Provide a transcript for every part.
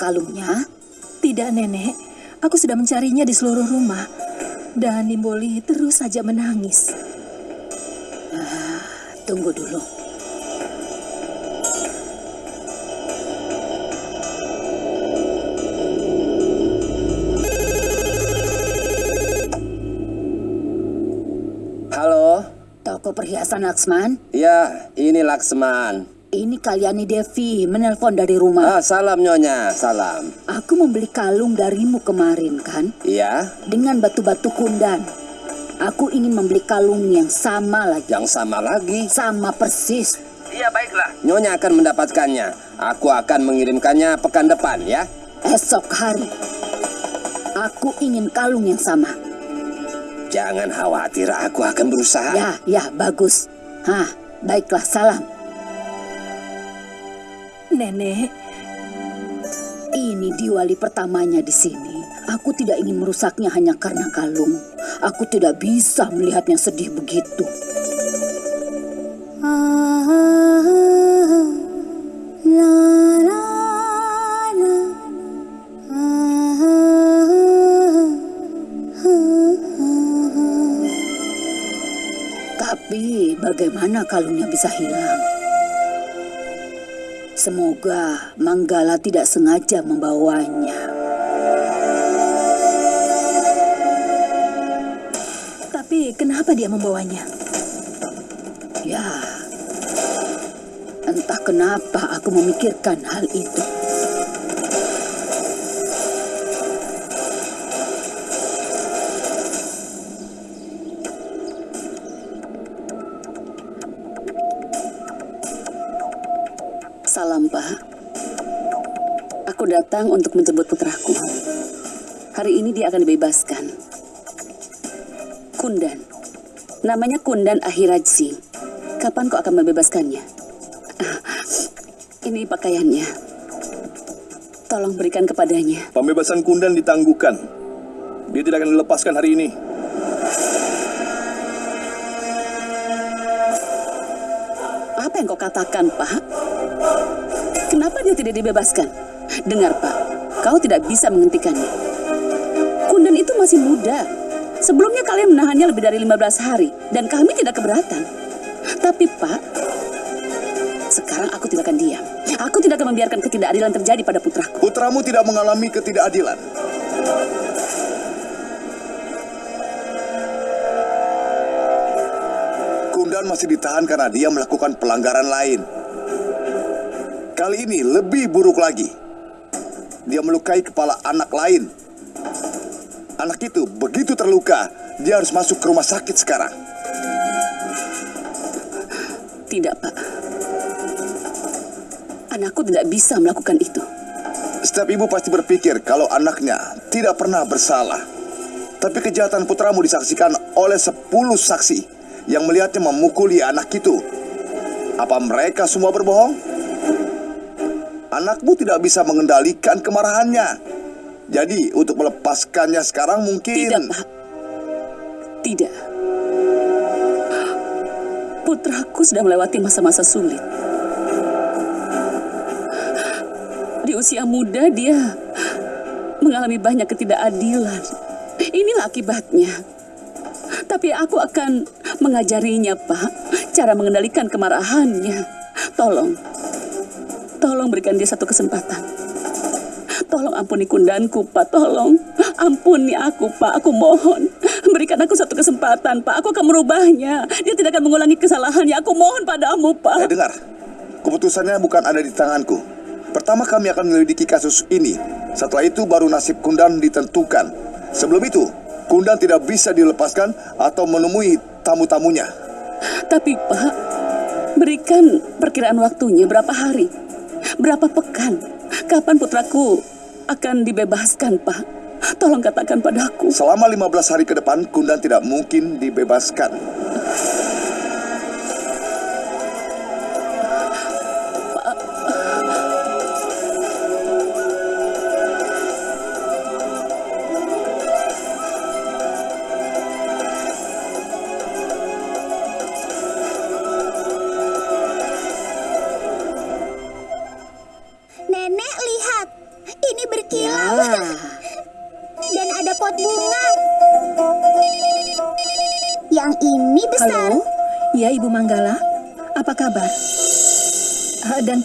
kalungnya? Tidak, Nenek. Aku sudah mencarinya di seluruh rumah. Dan Nimboli terus saja menangis. Ah, tunggu dulu. Halo? Toko perhiasan Laksman? Ya, ini Laksman. Ini Kalyani Devi menelpon dari rumah. Ah, salam Nyonya, salam. Aku membeli kalung darimu kemarin kan? Iya, Dengan batu-batu kundan. Aku ingin membeli kalung yang sama lagi. yang sama lagi. Sama persis. Iya, baiklah. Nyonya akan mendapatkannya. Aku akan mengirimkannya pekan depan, ya. Esok hari. Aku ingin kalung yang sama. Jangan khawatir, aku akan berusaha. Ya, ya, bagus. Hah, baiklah, salam. Nenek, Ini diwali pertamanya di sini. Aku tidak ingin merusaknya hanya karena kalung. Aku tidak bisa melihatnya sedih begitu. Tapi bagaimana kalungnya bisa hilang? Semoga Manggala tidak sengaja membawanya. tapi kenapa dia membawanya? Ya, entah kenapa aku memikirkan hal itu. Datang untuk menjemput putraku. Hari ini dia akan dibebaskan. Kundan. Namanya Kundan Ahirajsi. Kapan kau akan membebaskannya? Ini pakaiannya. Tolong berikan kepadanya. Pembebasan Kundan ditangguhkan. Dia tidak akan dilepaskan hari ini. Apa yang kau katakan, Pak? Kenapa dia tidak dibebaskan? Dengar, Pak. Kau tidak bisa menghentikannya. Kundan itu masih muda. Sebelumnya kalian menahannya lebih dari 15 hari. Dan kami tidak keberatan. Tapi, Pak, sekarang aku tidak akan diam. Aku tidak akan membiarkan ketidakadilan terjadi pada putraku. Putramu tidak mengalami ketidakadilan. Kundan masih ditahan karena dia melakukan pelanggaran lain. Kali ini lebih buruk lagi. Dia melukai kepala anak lain. Anak itu begitu terluka, dia harus masuk ke rumah sakit sekarang. Tidak, Pak. Anakku tidak bisa melakukan itu. Setiap ibu pasti berpikir kalau anaknya tidak pernah bersalah. Tapi kejahatan putramu disaksikan oleh 10 saksi yang melihatnya memukuli anak itu. Apa mereka semua berbohong? Anakmu tidak bisa mengendalikan kemarahannya. Jadi untuk melepaskannya sekarang mungkin... Tidak, Pak. Tidak. Putraku sudah melewati masa-masa sulit. Di usia muda dia mengalami banyak ketidakadilan. Inilah akibatnya. Tapi aku akan mengajarinya, Pak, cara mengendalikan kemarahannya. Tolong, tolong berikan dia satu kesempatan. Tolong ampuni kundanku, Pak. Tolong ampuni aku, Pak. Aku mohon. Berikan aku satu kesempatan, Pak. Aku akan merubahnya. Dia tidak akan mengulangi kesalahannya. Aku mohon padamu, Pak. Eh dengar, keputusannya bukan ada di tanganku. Pertama kami akan menyelidiki kasus ini. Setelah itu baru nasib Kundan ditentukan. Sebelum itu, Kundan tidak bisa dilepaskan atau menemui tamu-tamunya. Tapi, Pak, berikan perkiraan waktunya berapa hari? Berapa pekan? Kapan putraku akan dibebaskan, Pak? Tolong katakan padaku. Selama 15 hari ke depan, Kundan tidak mungkin dibebaskan.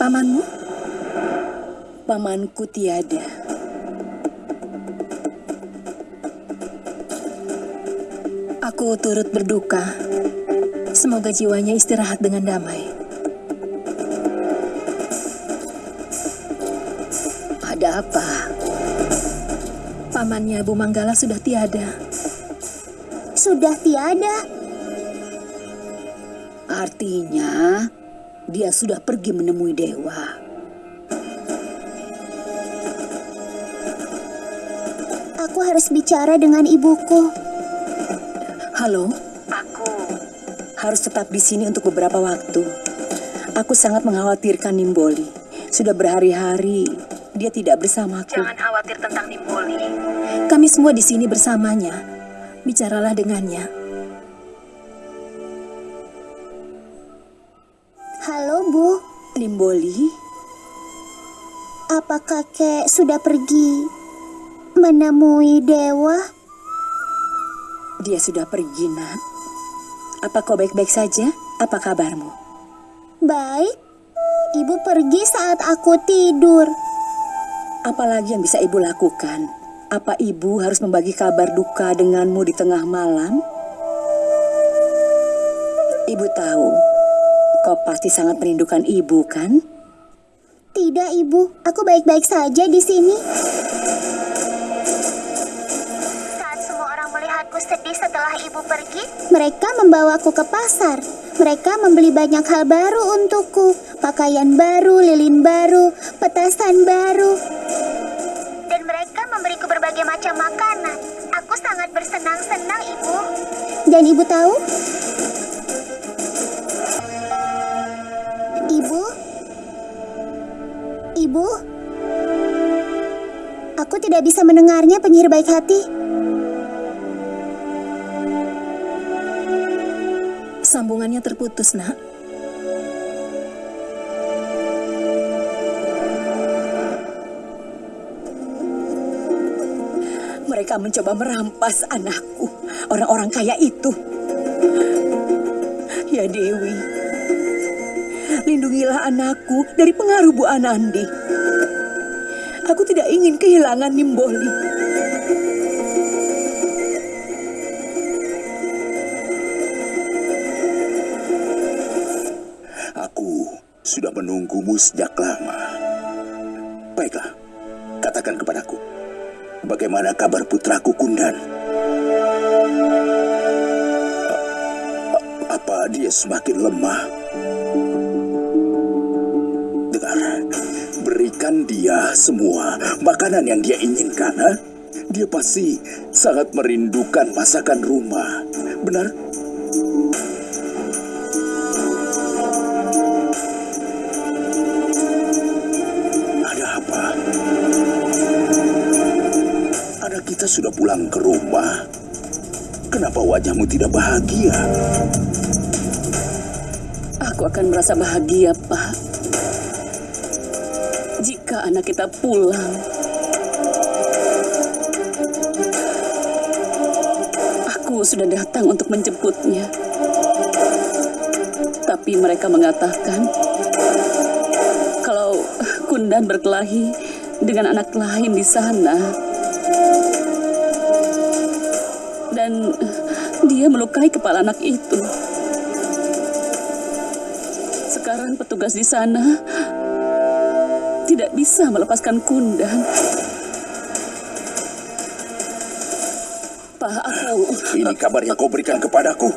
Pamanmu? Pamanku tiada. Aku turut berduka. Semoga jiwanya istirahat dengan damai. Ada apa? Pamannya Bu Manggala sudah tiada. Sudah tiada. Artinya dia sudah pergi menemui dewa. Aku harus bicara dengan ibuku. Halo? Aku harus tetap di sini untuk beberapa waktu. Aku sangat mengkhawatirkan Nimboli. Sudah berhari-hari dia tidak bersamaku. Jangan khawatir tentang Nimboli. Kami semua di sini bersamanya. Bicaralah dengannya. Nimboli, Apa kakek sudah pergi menemui dewa? dia sudah pergi, Nak. Apa kau baik-baik saja? Apa kabarmu? Baik. Ibu pergi saat aku tidur. Apalagi yang bisa ibu lakukan? Apa ibu harus membagi kabar duka denganmu di tengah malam? Ibu tahu, kau pasti sangat merindukan ibu, kan? Tidak, Ibu. Aku baik-baik saja di sini. Saat semua orang melihatku sedih setelah Ibu pergi, mereka membawaku ke pasar. Mereka membeli banyak hal baru untukku. Pakaian baru, lilin baru, petasan baru. Dan mereka memberiku berbagai macam makanan. Aku sangat bersenang-senang, Ibu. Dan Ibu tahu? Ibu, aku tidak bisa mendengarnya penyihir baik hati. Sambungannya terputus, nak. Mereka mencoba merampas anakku, orang-orang kaya itu. Ya Dewi, lindungilah anakku dari pengaruh Bu Anandi. Aku tidak ingin kehilangan Nimboli. Aku sudah menunggumu sejak lama. Baiklah, katakan kepadaku. Bagaimana kabar putraku Kundan? Apa dia semakin lemah? Dia semua makanan yang dia inginkan. Ha? Dia pasti sangat merindukan masakan rumah. Benar? Ada apa? Anak kita sudah pulang ke rumah. Kenapa wajahmu tidak bahagia? Aku akan merasa bahagia, Pak. Anak kita pulang. Aku sudah datang untuk menjemputnya. Tapi mereka mengatakan kalau Kundan berkelahi dengan anak lain di sana. Dan dia melukai kepala anak itu. Sekarang petugas di sana tidak bisa melepaskan Kundan. Pak, aku Ini kabar yang kau berikan kepadaku.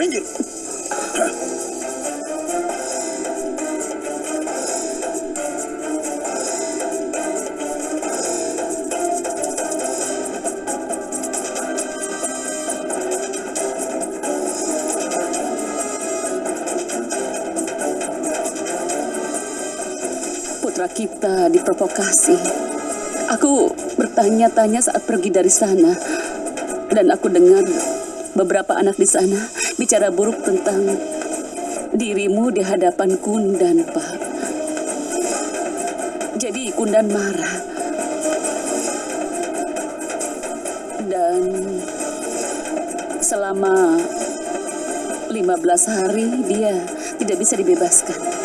Minggir. Kita diprovokasi. Aku bertanya-tanya saat pergi dari sana. Dan aku dengar beberapa anak di sana bicara buruk tentang dirimu di hadapan Kundan, Pak. Jadi Kundan marah. Dan Selama 15 hari dia tidak bisa dibebaskan.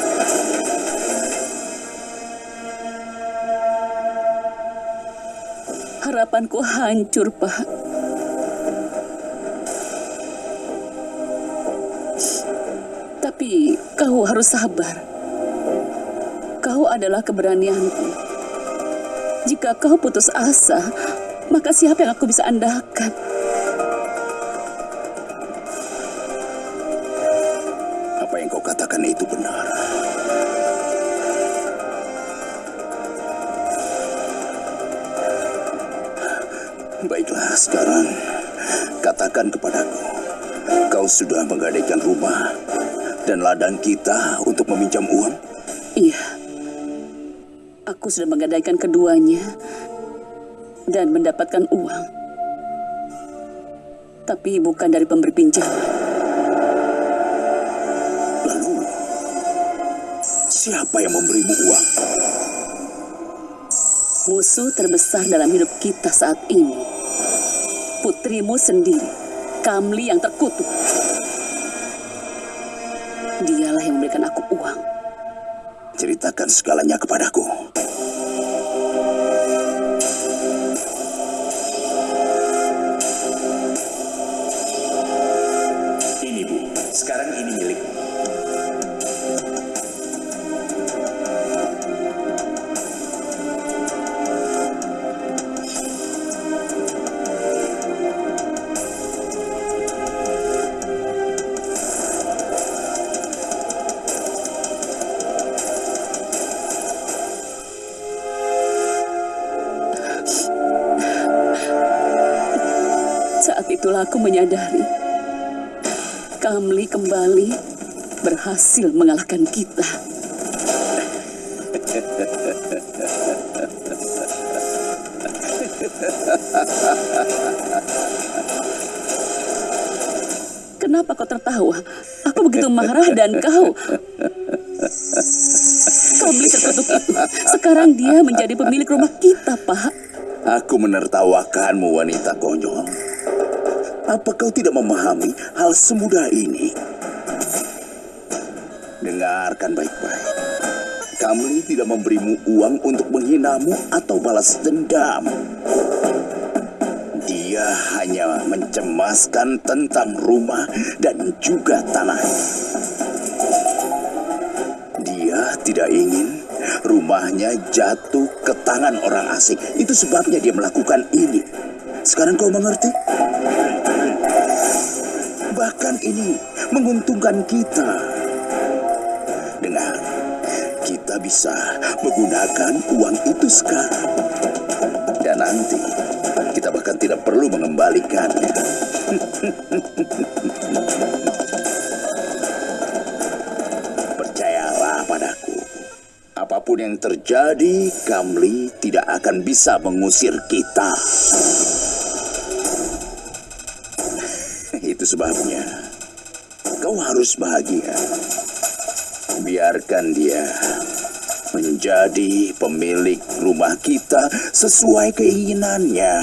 Harapanku hancur, Pak. Tapi kau harus sabar. Kau adalah keberanianku. Jika kau putus asa, maka siapa yang aku bisa andalkan? Kau sudah menggadaikan rumah dan ladang kita untuk meminjam uang? Iya. Aku sudah menggadaikan keduanya dan mendapatkan uang. Tapi bukan dari pemberi pinjaman. Lalu, siapa yang memberimu uang? Musuh terbesar dalam hidup kita saat ini. Putrimu sendiri, Kamli yang terkutuk. Dialah yang memberikan aku uang. Ceritakan segalanya kepadaku. Aku menyadari Kamli kembali berhasil mengalahkan kita. Kenapa kau tertawa? Aku begitu marah dan kau... Kamli terkutuk itu. Sekarang dia menjadi pemilik rumah kita, Pak. Aku menertawakanmu wanita konyol. Apa kau tidak memahami hal semudah ini? Dengarkan baik-baik. Kamli tidak memberimu uang untuk menghinamu atau balas dendam. Dia hanya mencemaskan tentang rumah dan juga tanah. Dia tidak ingin rumahnya jatuh ke tangan orang asing. Itu sebabnya dia melakukan ini. Sekarang kau mengerti? Ini menguntungkan kita. Dengar, kita bisa menggunakan uang itu sekarang. Dan nanti kita bahkan tidak perlu mengembalikannya. Percayalah padaku. Apa pun yang terjadi, Kamli tidak akan bisa mengusir kita. Itu sebabnya kau harus bahagia. Biarkan dia menjadi pemilik rumah kita sesuai keinginannya.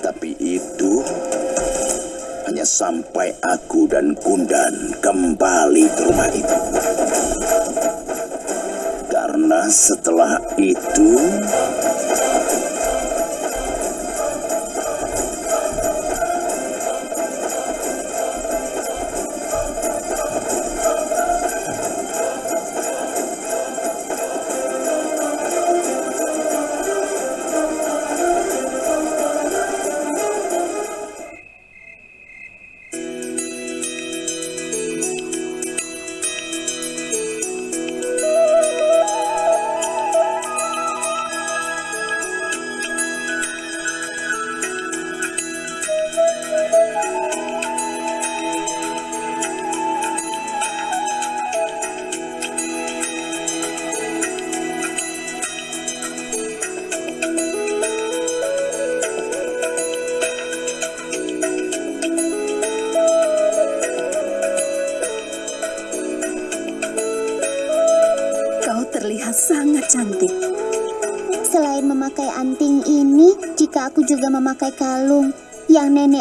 Tapi itu hanya sampai aku dan Kundan kembali ke rumah itu. Karena setelah itu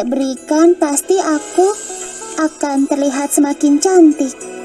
berikan, pasti aku akan terlihat semakin cantik.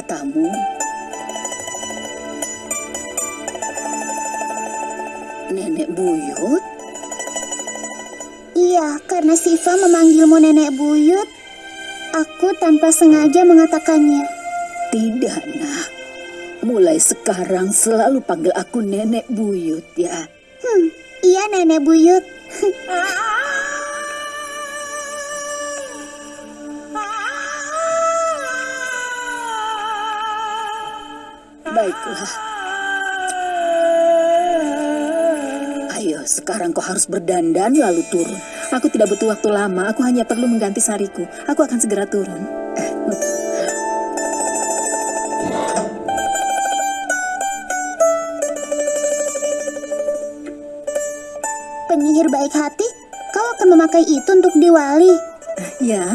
Katamu? Nenek Buyut? Iya, karena Siva memanggilmu Nenek Buyut, aku tanpa sengaja mengatakannya. Tidak, nak. Mulai sekarang selalu panggil aku Nenek Buyut ya. Hmm, iya Nenek Buyut. Baiklah. Ayo, sekarang kau harus berdandan lalu turun. Aku tidak butuh waktu lama, aku hanya perlu mengganti sariku. Aku akan segera turun. Penyihir baik hati, kau akan memakai itu untuk diwali. Ya,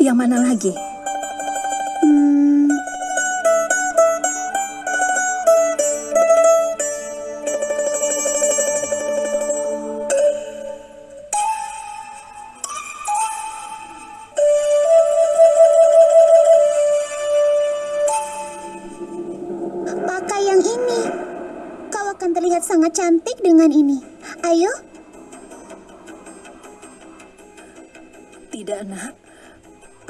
yang mana lagi? Sangat cantik dengan ini. Ayo, Tidak, nak.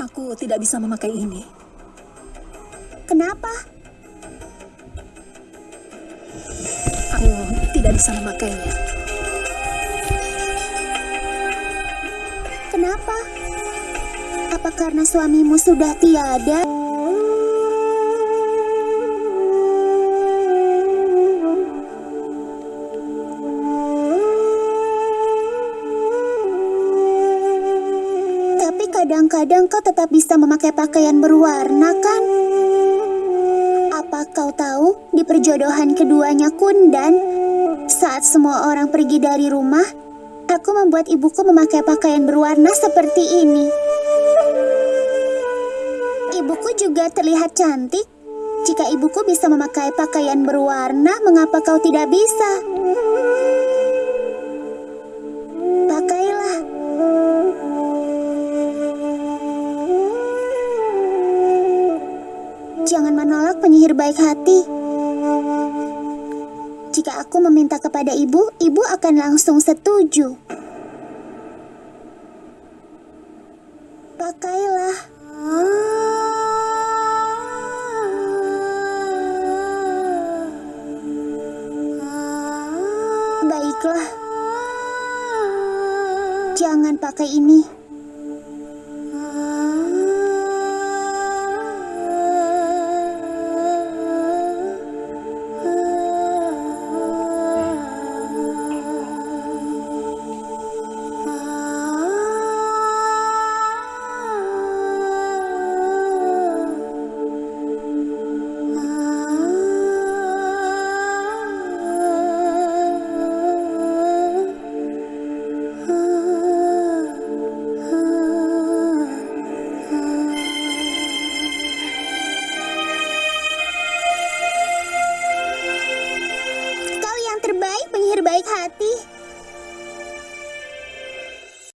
Aku tidak bisa memakai ini. kenapa? Aku tidak bisa memakainya. Kenapa? Apa karena suamimu sudah tiada? Kadang-kadang kau tetap bisa memakai pakaian berwarna, kan? Apa kau tahu di perjodohan keduanya Kundan, saat semua orang pergi dari rumah, aku membuat ibuku memakai pakaian berwarna seperti ini. Ibuku juga terlihat cantik. Jika ibuku bisa memakai pakaian berwarna, mengapa kau tidak bisa? Jangan menolak penyihir baik hati. Jika aku meminta kepada ibu, ibu akan langsung setuju.